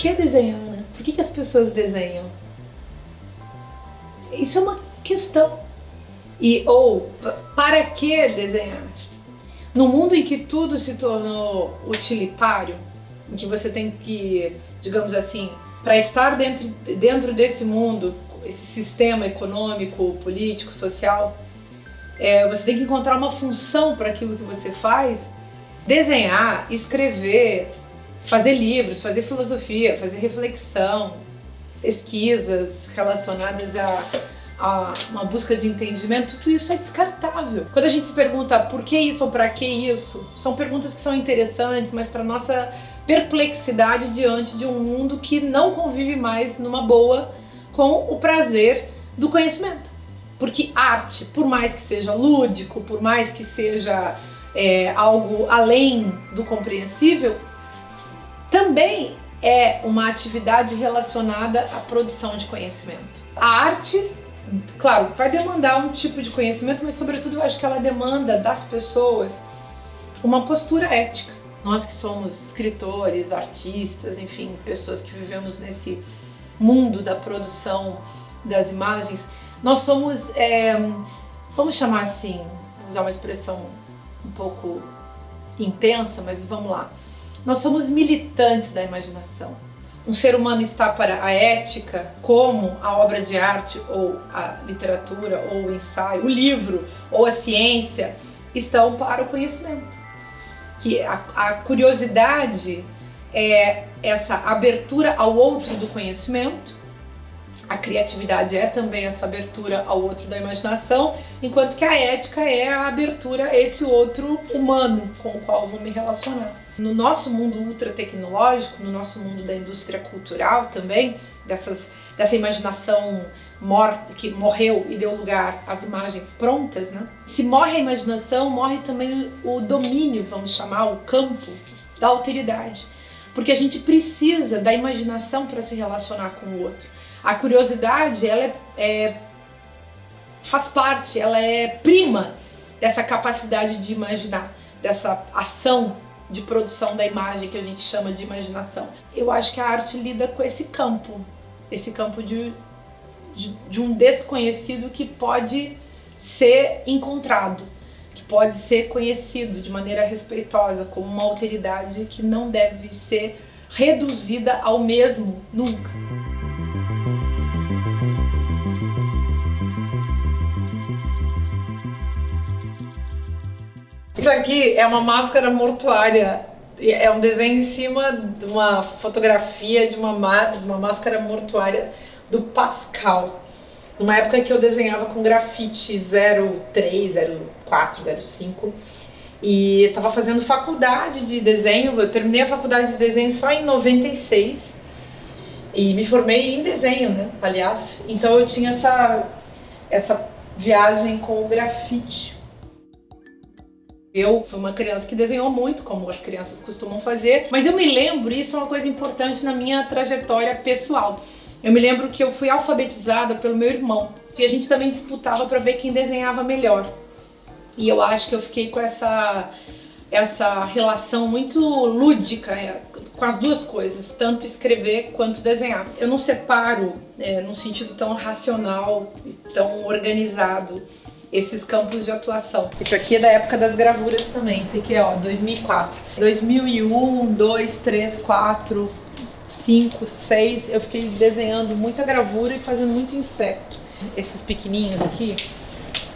que desenhar, né? Por que, que as pessoas desenham? Isso é uma questão. E, ou, para que desenhar? No mundo em que tudo se tornou utilitário, em que você tem que, digamos assim, para estar dentro, dentro desse mundo, esse sistema econômico, político, social, é, você tem que encontrar uma função para aquilo que você faz, desenhar, escrever, fazer livros, fazer filosofia, fazer reflexão, pesquisas relacionadas a, a, uma busca de entendimento, tudo isso é descartável. Quando a gente se pergunta por que isso ou para que isso, são perguntas que são interessantes, mas para nossa perplexidade diante de um mundo que não convive mais numa boa com o prazer do conhecimento. Porque arte, por mais que seja lúdico, por mais que seja é, algo além do compreensível, também é uma atividade relacionada à produção de conhecimento. A arte, claro, vai demandar um tipo de conhecimento, mas sobretudo eu acho que ela demanda das pessoas uma postura ética. Nós que somos escritores, artistas, enfim, pessoas que vivemos nesse mundo da produção das imagens, nós somos, é, vamos chamar assim, usar uma expressão um pouco intensa, mas vamos lá. Nós somos militantes da imaginação. Um ser humano está para a ética, como a obra de arte, ou a literatura, ou o ensaio, o livro, ou a ciência, estão para o conhecimento. Que a, a curiosidade é essa abertura ao outro do conhecimento, a criatividade é também essa abertura ao outro da imaginação, enquanto que a ética é a abertura a esse outro humano com o qual vou me relacionar. No nosso mundo ultra tecnológico, no nosso mundo da indústria cultural também, dessas, dessa imaginação morta, que morreu e deu lugar às imagens prontas, né? Se morre a imaginação, morre também o domínio, vamos chamar, o campo da alteridade. Porque a gente precisa da imaginação para se relacionar com o outro. A curiosidade, ela é, é, faz parte, ela é prima dessa capacidade de imaginar, dessa ação de produção da imagem que a gente chama de imaginação. Eu acho que a arte lida com esse campo, esse campo de, de, de um desconhecido que pode ser encontrado, que pode ser conhecido de maneira respeitosa, como uma alteridade que não deve ser reduzida ao mesmo nunca. Isso aqui é uma máscara mortuária. É um desenho em cima de uma fotografia de uma, de uma máscara mortuária do Pascal. Numa época que eu desenhava com grafite 03, 04, 05. E estava fazendo faculdade de desenho. Eu terminei a faculdade de desenho só em 96. E me formei em desenho, né? Aliás. Então eu tinha essa, essa viagem com o grafite. Eu fui uma criança que desenhou muito, como as crianças costumam fazer, mas eu me lembro, isso é uma coisa importante na minha trajetória pessoal. Eu me lembro que eu fui alfabetizada pelo meu irmão e a gente também disputava para ver quem desenhava melhor. E eu acho que eu fiquei com essa essa relação muito lúdica é, com as duas coisas, tanto escrever quanto desenhar. Eu não separo é, num sentido tão racional e tão organizado esses campos de atuação. Isso aqui é da época das gravuras também, esse aqui é ó, 2004. 2001, 2, 3, 4, 5, 6, eu fiquei desenhando muita gravura e fazendo muito inseto. Esses pequenininhos aqui,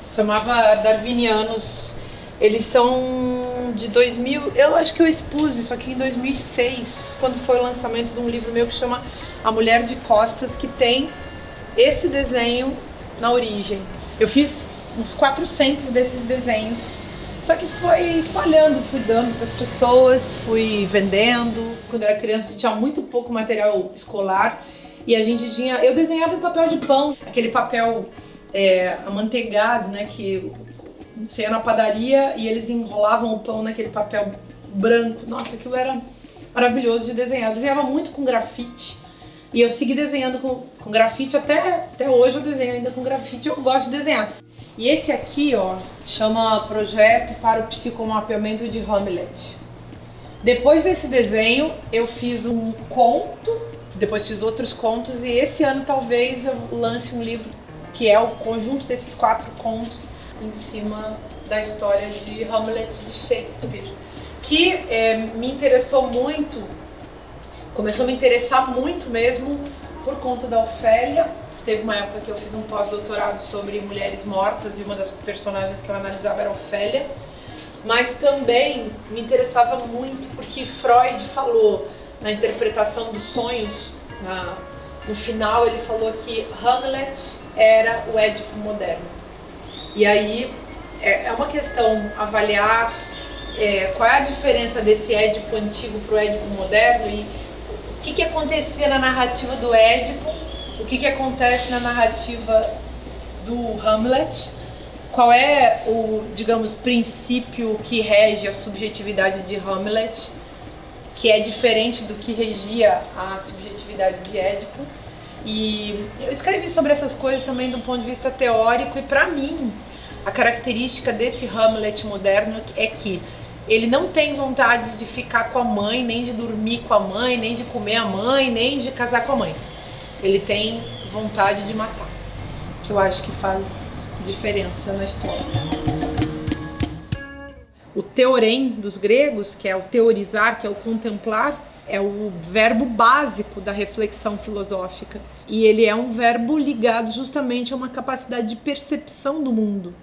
chamava Darwinianos, eles são de 2000, eu acho que eu expus isso aqui em 2006, quando foi o lançamento de um livro meu que chama A Mulher de Costas, que tem esse desenho na origem. Eu fiz uns 400 desses desenhos. Só que foi espalhando, fui dando para as pessoas, fui vendendo. Quando eu era criança tinha muito pouco material escolar e a gente tinha... Eu desenhava em papel de pão, aquele papel é, amanteigado, né, que você ia na padaria e eles enrolavam o pão naquele papel branco. Nossa, aquilo era maravilhoso de desenhar. Eu desenhava muito com grafite. E eu segui desenhando com, com grafite até, até hoje eu desenho ainda com grafite, eu gosto de desenhar. E esse aqui, ó, chama Projeto para o Psicomapeamento de Hamlet. Depois desse desenho, eu fiz um conto Depois fiz outros contos e esse ano talvez eu lance um livro que é o conjunto desses quatro contos em cima da história de Hamlet de Shakespeare, que é, me interessou muito, começou a me interessar muito mesmo por conta da Ofélia. Teve uma época que eu fiz um pós-doutorado sobre mulheres mortas e uma das personagens que eu analisava era Ofélia. Mas também me interessava muito porque Freud falou na interpretação dos sonhos, na, no final ele falou que Hamlet era o Édipo moderno. E aí é, é uma questão avaliar é, qual é a diferença desse Édipo antigo para o Édipo moderno e o que, que acontecia na narrativa do Édipo, o que, que acontece na narrativa do Hamlet, qual é o, digamos, princípio que rege a subjetividade de Hamlet, que é diferente do que regia a subjetividade de Édipo. E eu escrevi sobre essas coisas também do ponto de vista teórico e para mim a característica desse Hamlet moderno é que ele não tem vontade de ficar com a mãe, nem de dormir com a mãe, nem de comer a mãe, nem de casar com a mãe. Ele tem vontade de matar, que eu acho que faz diferença na história. O teorem dos gregos, que é o teorizar, que é o contemplar, é o verbo básico da reflexão filosófica. E ele é um verbo ligado justamente a uma capacidade de percepção do mundo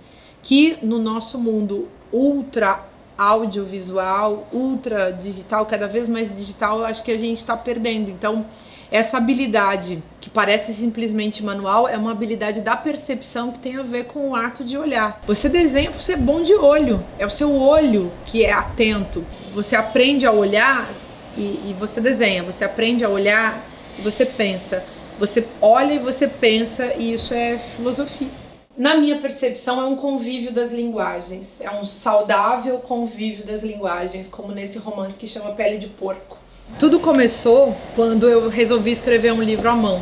que no nosso mundo ultra audiovisual, ultra digital, cada vez mais digital, eu acho que a gente está perdendo. Então, essa habilidade que parece simplesmente manual é uma habilidade da percepção que tem a ver com o ato de olhar. Você desenha por ser bom de olho, é o seu olho que é atento. Você aprende a olhar e, e você desenha, você aprende a olhar e você pensa. Você olha e você pensa, e isso é filosofia na minha percepção, é um convívio das linguagens. É um saudável convívio das linguagens, como nesse romance que chama Pele de Porco. Tudo começou quando eu resolvi escrever um livro à mão.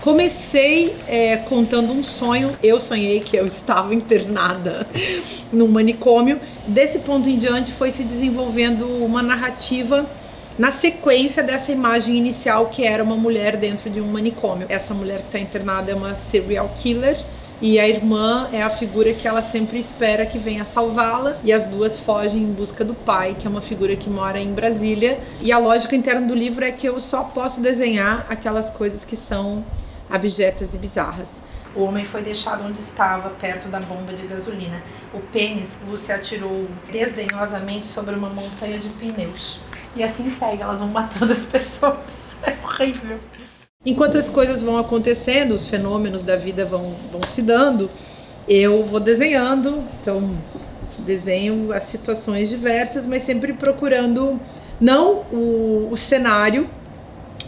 Comecei é, contando um sonho. Eu sonhei que eu estava internada num manicômio. Desse ponto em diante, foi se desenvolvendo uma narrativa na sequência dessa imagem inicial que era uma mulher dentro de um manicômio. Essa mulher que está internada é uma serial killer e a irmã é a figura que ela sempre espera que venha salvá-la e as duas fogem em busca do pai, que é uma figura que mora em Brasília. E a lógica interna do livro é que eu só posso desenhar aquelas coisas que são abjetas e bizarras. O homem foi deixado onde estava, perto da bomba de gasolina. O pênis, Lúcia atirou desdenhosamente sobre uma montanha de pneus. E assim segue, elas vão matando as pessoas. É horrível. Enquanto as coisas vão acontecendo, os fenômenos da vida vão, vão se dando, eu vou desenhando, então desenho as situações diversas, mas sempre procurando não o, o cenário,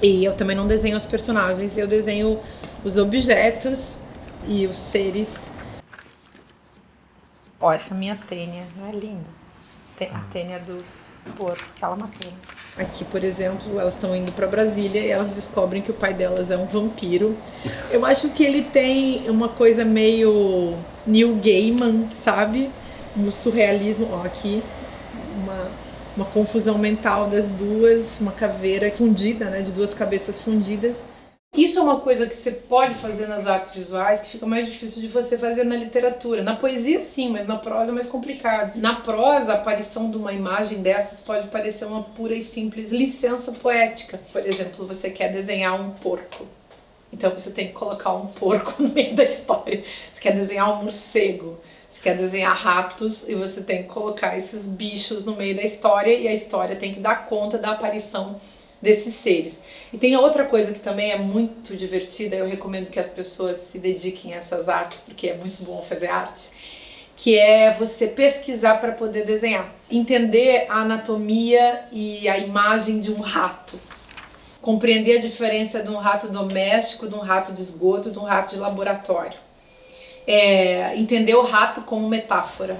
e eu também não desenho os personagens, eu desenho os objetos e os seres. Ó, essa minha tênia, não é linda? A tênia do porco, aquela matéria. Aqui, por exemplo, elas estão indo para Brasília e elas descobrem que o pai delas é um vampiro. Eu acho que ele tem uma coisa meio Neil Gaiman, sabe? Um surrealismo. Ó, aqui, uma, uma confusão mental das duas, uma caveira fundida, né? De duas cabeças fundidas. Isso é uma coisa que você pode fazer nas artes visuais que fica mais difícil de você fazer na literatura. Na poesia sim, mas na prosa é mais complicado. Na prosa, a aparição de uma imagem dessas pode parecer uma pura e simples licença poética. Por exemplo, você quer desenhar um porco. Então você tem que colocar um porco no meio da história. Você quer desenhar um morcego. Você quer desenhar ratos e você tem que colocar esses bichos no meio da história e a história tem que dar conta da aparição desses seres. E tem outra coisa que também é muito divertida, eu recomendo que as pessoas se dediquem a essas artes, porque é muito bom fazer arte, que é você pesquisar para poder desenhar. Entender a anatomia e a imagem de um rato. Compreender a diferença de um rato doméstico, de um rato de esgoto, de um rato de laboratório. É, entender o rato como metáfora.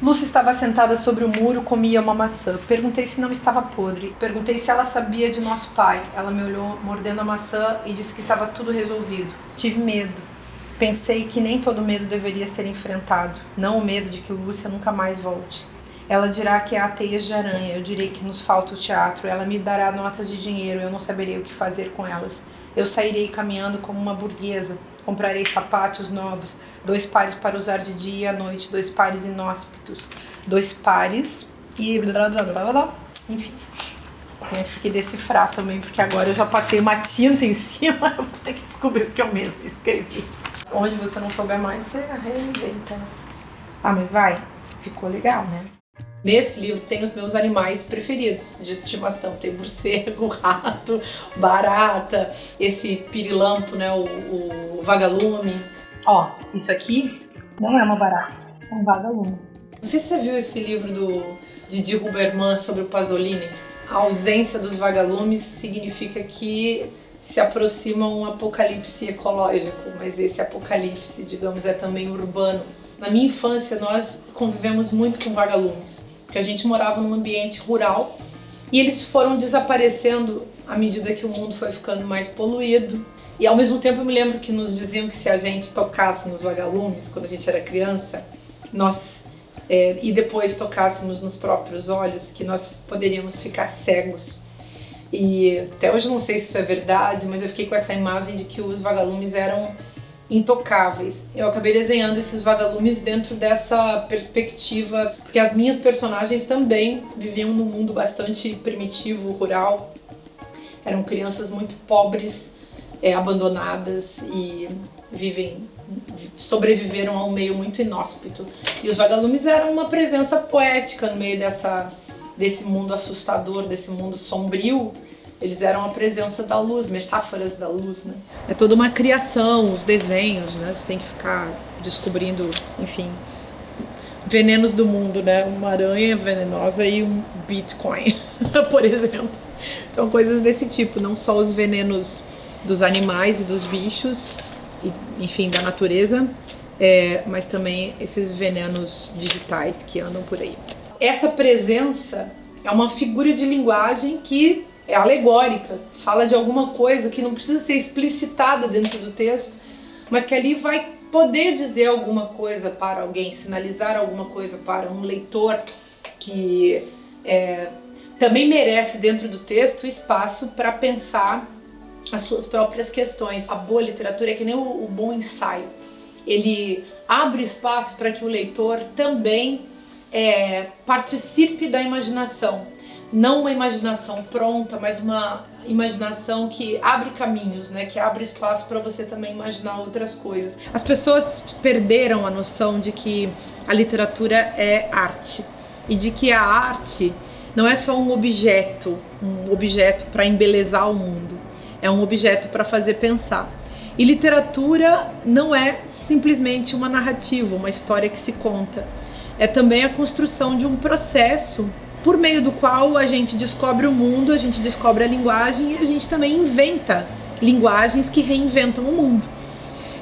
Lúcia estava sentada sobre o muro, comia uma maçã. Perguntei se não estava podre. Perguntei se ela sabia de nosso pai. Ela me olhou mordendo a maçã e disse que estava tudo resolvido. Tive medo. Pensei que nem todo medo deveria ser enfrentado, não o medo de que Lúcia nunca mais volte. Ela dirá que há teias de aranha, eu direi que nos falta o teatro. Ela me dará notas de dinheiro, eu não saberei o que fazer com elas. Eu sairei caminhando como uma burguesa, comprarei sapatos novos, dois pares para usar de dia e à noite, dois pares inóspitos, dois pares e blá blá blá blá blá. Enfim. Tem que decifrar também, porque agora eu já passei uma tinta em cima, vou ter que descobrir o que eu mesmo escrevi. Onde você não souber mais, você reinventa. Ah, mas vai, ficou legal, né? Nesse livro tem os meus animais preferidos de estimação. Tem morcego, rato, barata, esse pirilampo, né, o, o vagalume. Ó, isso aqui não é uma barata, são vagalumes. Não sei se você viu esse livro do Didi Huberman sobre o Pasolini. A ausência dos vagalumes significa que se aproxima um apocalipse ecológico, mas esse apocalipse, digamos, é também urbano. Na minha infância, nós convivemos muito com vagalumes, porque a gente morava num ambiente rural e eles foram desaparecendo à medida que o mundo foi ficando mais poluído. E ao mesmo tempo eu me lembro que nos diziam que se a gente tocasse nos vagalumes quando a gente era criança, nós é, e depois tocássemos nos próprios olhos, que nós poderíamos ficar cegos. E até hoje não sei se isso é verdade, mas eu fiquei com essa imagem de que os vagalumes eram intocáveis. Eu acabei desenhando esses vagalumes dentro dessa perspectiva, porque as minhas personagens também viviam num mundo bastante primitivo, rural. Eram crianças muito pobres, é, abandonadas e vivem sobreviveram a um meio muito inóspito. E os vagalumes eram uma presença poética no meio dessa, desse mundo assustador, desse mundo sombrio. Eles eram a presença da luz, metáforas da luz, né? É toda uma criação, os desenhos, né? Você tem que ficar descobrindo, enfim, venenos do mundo, né? Uma aranha venenosa e um Bitcoin, por exemplo. Então, coisas desse tipo, não só os venenos dos animais e dos bichos, enfim, da natureza, é, mas também esses venenos digitais que andam por aí. Essa presença é uma figura de linguagem que é alegórica, fala de alguma coisa que não precisa ser explicitada dentro do texto, mas que ali vai poder dizer alguma coisa para alguém, sinalizar alguma coisa para um leitor que é, também merece dentro do texto espaço para pensar as suas próprias questões. A boa literatura é que nem o, o bom ensaio. Ele abre espaço para que o leitor também é, participe da imaginação. Não uma imaginação pronta, mas uma imaginação que abre caminhos, né? que abre espaço para você também imaginar outras coisas. As pessoas perderam a noção de que a literatura é arte e de que a arte não é só um objeto, um objeto para embelezar o mundo é um objeto para fazer pensar. E literatura não é simplesmente uma narrativa, uma história que se conta. É também a construção de um processo por meio do qual a gente descobre o mundo, a gente descobre a linguagem e a gente também inventa linguagens que reinventam o mundo.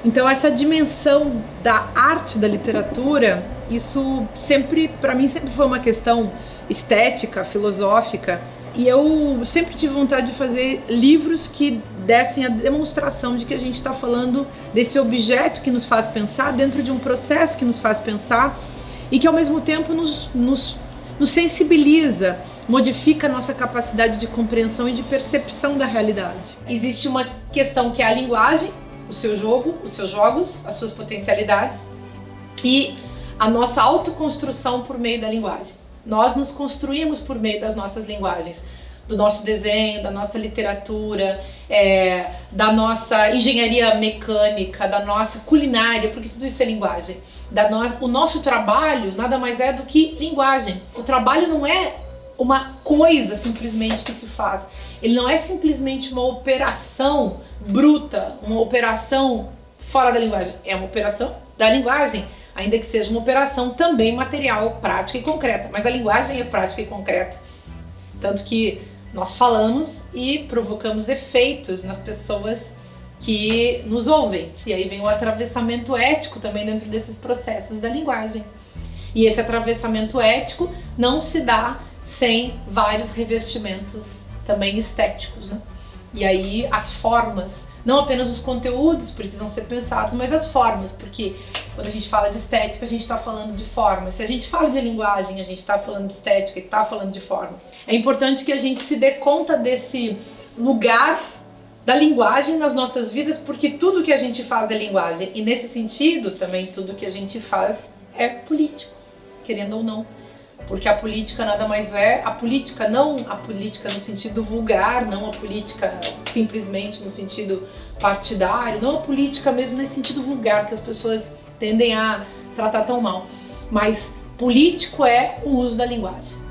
Então essa dimensão da arte da literatura, isso sempre, para mim sempre foi uma questão estética, filosófica, e eu sempre tive vontade de fazer livros que dessem a demonstração de que a gente está falando desse objeto que nos faz pensar, dentro de um processo que nos faz pensar e que ao mesmo tempo nos, nos, nos sensibiliza, modifica a nossa capacidade de compreensão e de percepção da realidade. Existe uma questão que é a linguagem, o seu jogo, os seus jogos, as suas potencialidades e a nossa autoconstrução por meio da linguagem. Nós nos construímos por meio das nossas linguagens, do nosso desenho, da nossa literatura, é, da nossa engenharia mecânica, da nossa culinária, porque tudo isso é linguagem. Da no... O nosso trabalho nada mais é do que linguagem. O trabalho não é uma coisa simplesmente que se faz. Ele não é simplesmente uma operação bruta, uma operação fora da linguagem. É uma operação da linguagem ainda que seja uma operação também material, prática e concreta, mas a linguagem é prática e concreta. Tanto que nós falamos e provocamos efeitos nas pessoas que nos ouvem. E aí vem o atravessamento ético também dentro desses processos da linguagem. E esse atravessamento ético não se dá sem vários revestimentos também estéticos, né? E aí as formas, não apenas os conteúdos precisam ser pensados, mas as formas, porque quando a gente fala de estética, a gente está falando de forma. Se a gente fala de linguagem, a gente está falando de estética e está falando de forma. É importante que a gente se dê conta desse lugar da linguagem nas nossas vidas, porque tudo que a gente faz é linguagem. E nesse sentido, também tudo que a gente faz é político, querendo ou não. Porque a política nada mais é, a política não a política no sentido vulgar, não a política simplesmente no sentido partidário, não a política mesmo nesse sentido vulgar que as pessoas tendem a tratar tão mal. Mas político é o uso da linguagem.